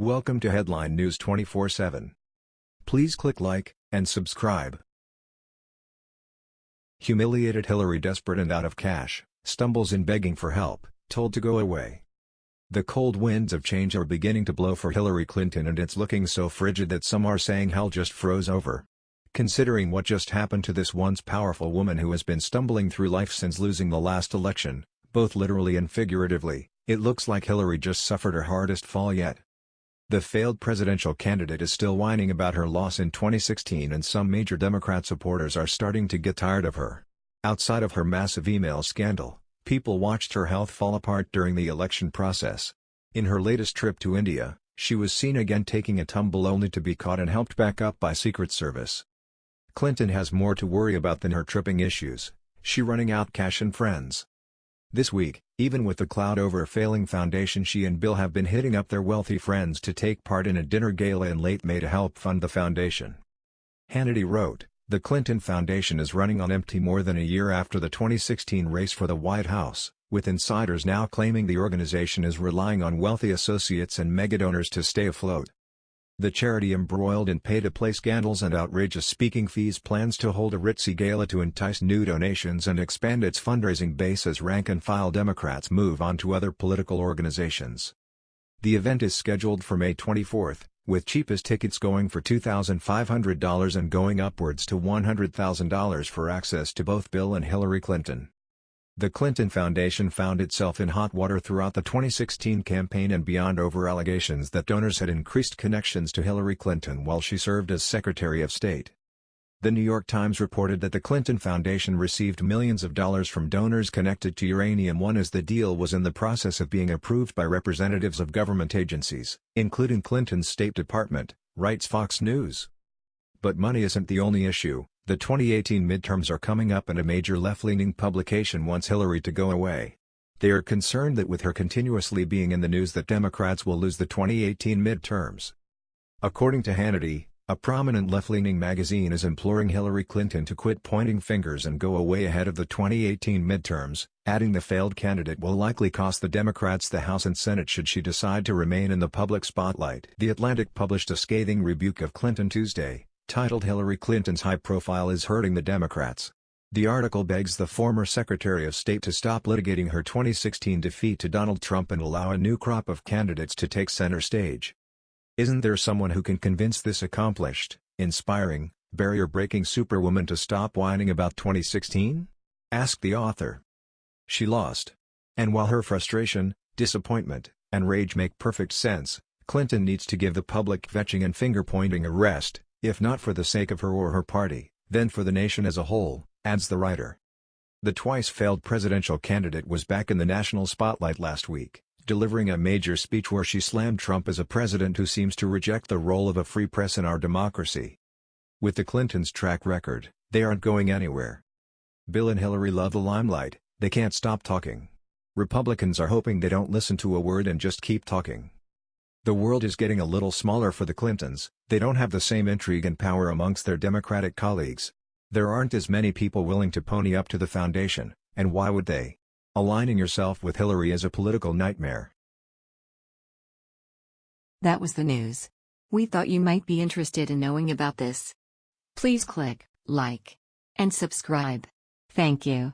Welcome to Headline News 24/7. Please click like and subscribe. Humiliated Hillary desperate and out of cash, stumbles in begging for help, told to go away. The cold winds of change are beginning to blow for Hillary Clinton and it's looking so frigid that some are saying hell just froze over. Considering what just happened to this once powerful woman who has been stumbling through life since losing the last election, both literally and figuratively, it looks like Hillary just suffered her hardest fall yet. The failed presidential candidate is still whining about her loss in 2016 and some major Democrat supporters are starting to get tired of her. Outside of her massive email scandal, people watched her health fall apart during the election process. In her latest trip to India, she was seen again taking a tumble only to be caught and helped back up by Secret Service. Clinton has more to worry about than her tripping issues, she running out cash and friends. This week, even with the cloud over a failing foundation she and Bill have been hitting up their wealthy friends to take part in a dinner gala in late May to help fund the foundation. Hannity wrote, The Clinton Foundation is running on empty more than a year after the 2016 race for the White House, with insiders now claiming the organization is relying on wealthy associates and megadonors to stay afloat. The charity embroiled in pay-to-play scandals and outrageous speaking fees plans to hold a ritzy gala to entice new donations and expand its fundraising base as rank-and-file Democrats move on to other political organizations. The event is scheduled for May 24, with cheapest tickets going for $2,500 and going upwards to $100,000 for access to both Bill and Hillary Clinton. The Clinton Foundation found itself in hot water throughout the 2016 campaign and beyond over allegations that donors had increased connections to Hillary Clinton while she served as Secretary of State. The New York Times reported that the Clinton Foundation received millions of dollars from donors connected to Uranium One as the deal was in the process of being approved by representatives of government agencies, including Clinton's State Department, writes Fox News. But money isn't the only issue. The 2018 midterms are coming up and a major left-leaning publication wants Hillary to go away. They are concerned that with her continuously being in the news that Democrats will lose the 2018 midterms. According to Hannity, a prominent left-leaning magazine is imploring Hillary Clinton to quit pointing fingers and go away ahead of the 2018 midterms, adding the failed candidate will likely cost the Democrats the House and Senate should she decide to remain in the public spotlight. The Atlantic published a scathing rebuke of Clinton Tuesday, titled Hillary Clinton's high profile is hurting the Democrats. The article begs the former Secretary of State to stop litigating her 2016 defeat to Donald Trump and allow a new crop of candidates to take center stage. Isn't there someone who can convince this accomplished, inspiring, barrier-breaking superwoman to stop whining about 2016? Asked the author. She lost. And while her frustration, disappointment, and rage make perfect sense, Clinton needs to give the public vetching and finger-pointing a rest, if not for the sake of her or her party, then for the nation as a whole, adds the writer. The twice-failed presidential candidate was back in the national spotlight last week, delivering a major speech where she slammed Trump as a president who seems to reject the role of a free press in our democracy. With the Clintons' track record, they aren't going anywhere. Bill and Hillary love the limelight, they can't stop talking. Republicans are hoping they don't listen to a word and just keep talking. The world is getting a little smaller for the Clintons, they don't have the same intrigue and power amongst their Democratic colleagues. There aren't as many people willing to pony up to the foundation, and why would they? Aligning yourself with Hillary is a political nightmare. That was the news. We thought you might be interested in knowing about this. Please click like and subscribe. Thank you.